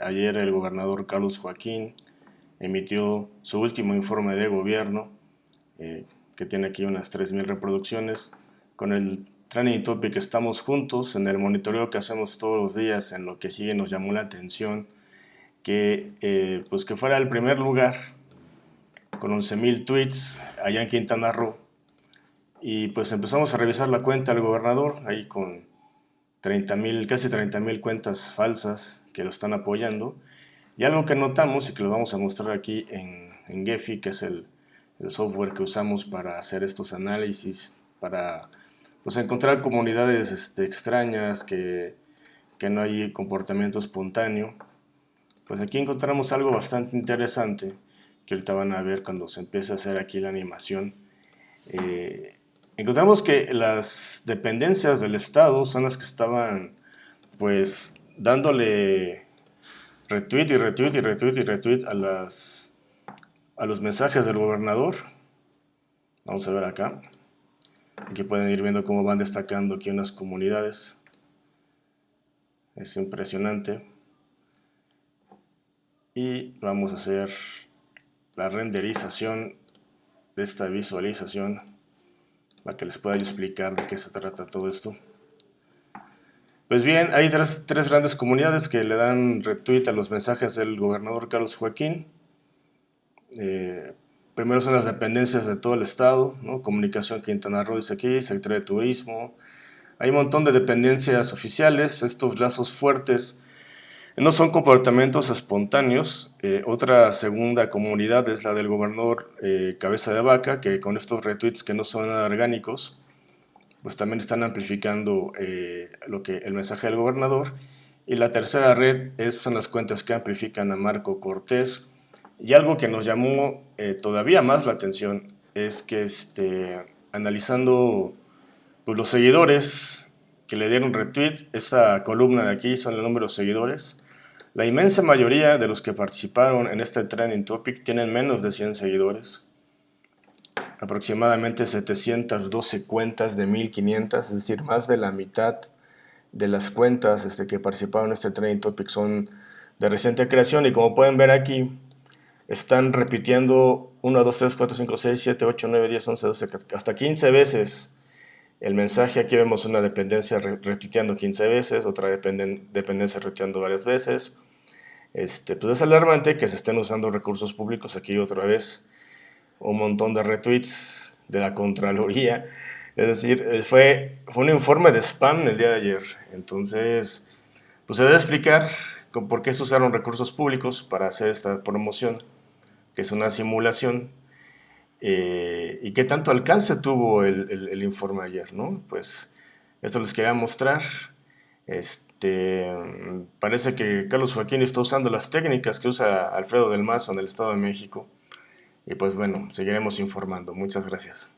Ayer el gobernador Carlos Joaquín emitió su último informe de gobierno, eh, que tiene aquí unas 3.000 reproducciones, con el training topic Estamos Juntos, en el monitoreo que hacemos todos los días, en lo que sigue nos llamó la atención que, eh, pues que fuera el primer lugar con 11.000 tweets allá en Quintana Roo. Y pues empezamos a revisar la cuenta del gobernador, ahí con 30.000, casi 30.000 cuentas falsas que lo están apoyando. Y algo que notamos y que lo vamos a mostrar aquí en, en Gephi, que es el, software que usamos para hacer estos análisis, para pues, encontrar comunidades este, extrañas, que, que no hay comportamiento espontáneo. Pues aquí encontramos algo bastante interesante, que ahorita van a ver cuando se empiece a hacer aquí la animación. Eh, encontramos que las dependencias del Estado son las que estaban pues dándole retweet y retweet y retweet y retweet a, las, a los mensajes del gobernador. Vamos a ver acá. Aquí pueden ir viendo cómo van destacando aquí unas comunidades. Es impresionante. Y vamos a hacer la renderización de esta visualización para que les pueda explicar de qué se trata todo esto. Pues bien, hay tres, grandes comunidades que le dan retweet a los mensajes del gobernador Carlos Joaquín. Eh, primero son las dependencias de todo el estado. Comunicación Quintana Roo dice aquí, Secretaría de Turismo. Hay un montón de dependencias oficiales, estos lazos fuertes no son comportamientos espontáneos. Eh, otra segunda comunidad es la del gobernador eh, Cabeza de Vaca, que con estos retweets que no son orgánicos, pues también están amplificando eh, lo que, el mensaje del gobernador. Y la tercera red es, son las cuentas que amplifican a Marco Cortés. Y algo que nos llamó todavía más la atención es que este, analizando pues, los seguidores que le dieron retweet, esta columna de aquí son el número de seguidores, la inmensa mayoría de los que participaron en este trending topic tienen menos de 100 seguidores aproximadamente 712 cuentas de 1500, es decir, más de la mitad de las cuentas este, que participaron en este Training Topic son de reciente creación y como pueden ver aquí, están repitiendo 1, 2, 3, 4, 5, 6, 7, 8, 9, 10, 11, 12, hasta 15 veces el mensaje. Aquí vemos una dependencia retuiteando 15 veces, otra dependencia retuiteando varias veces. Este, pues es alarmante que se estén usando recursos públicos aquí otra vez un montón de retweets de la Contraloría. Es decir, eh, fue, fue un informe de spam el día de ayer. Entonces, pues se debe explicar por qué se usaron recursos públicos para hacer esta promoción, que es una simulación, eh, y qué tanto alcance tuvo el, el, informe ayer, ¿no? Pues esto les quería mostrar. Este, parece que Carlos Joaquín está usando las técnicas que usa Alfredo del Mazo en el Estado de México y pues bueno, seguiremos informando. Muchas gracias.